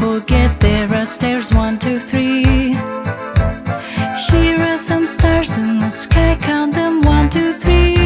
forget there are stairs one, two, three. Here are some stars in the sky, count them one, two, three.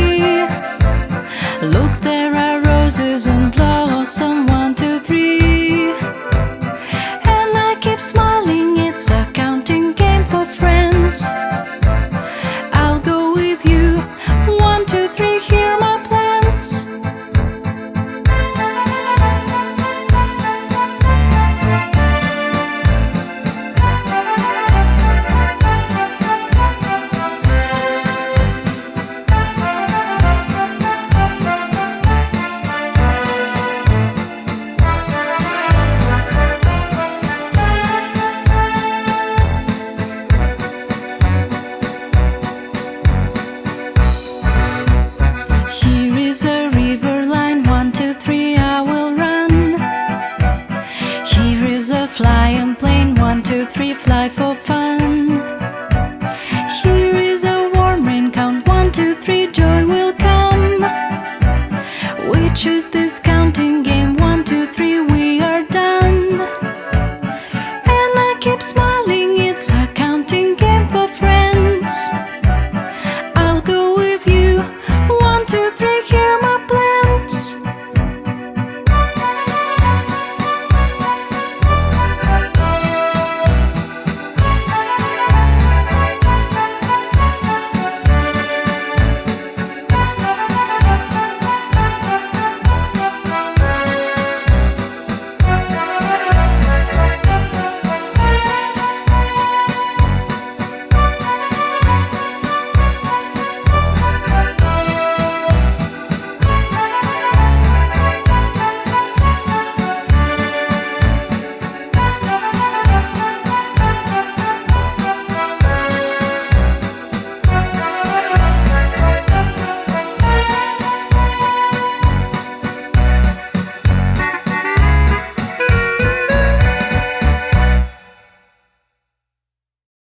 flying plane One, two, three, fly for fun Here is a warm rain count One, two, three, joy will come We choose the.